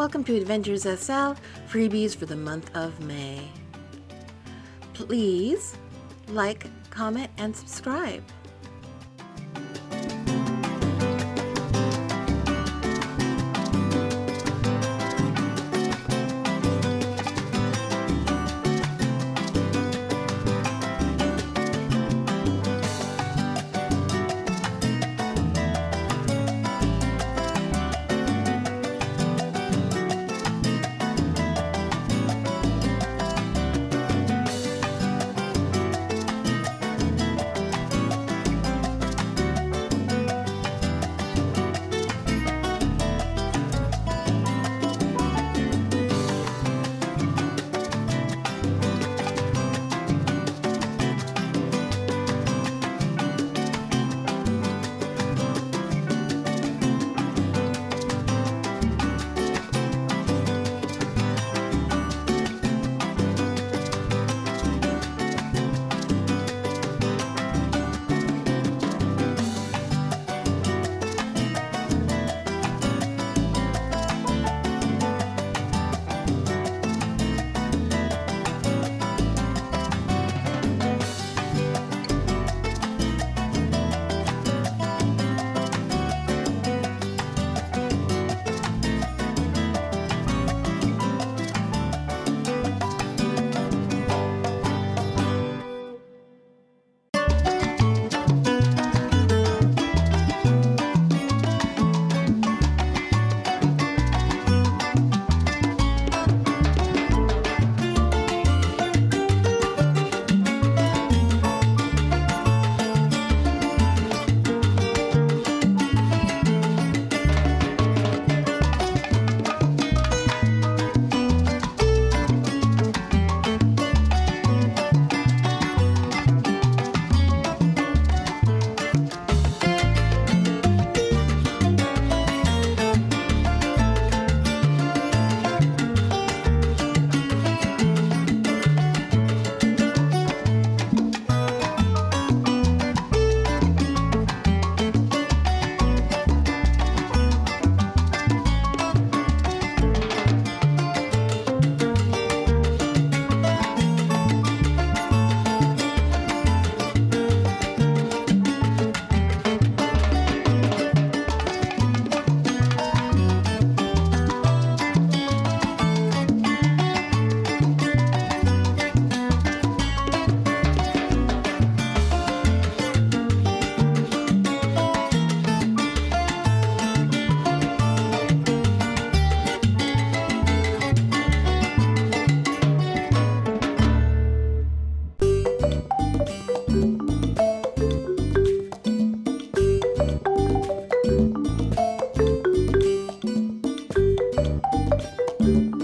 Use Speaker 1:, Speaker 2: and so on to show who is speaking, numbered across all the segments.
Speaker 1: Welcome to Adventures SL freebies for the month of May. Please like, comment, and subscribe.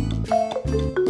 Speaker 2: Música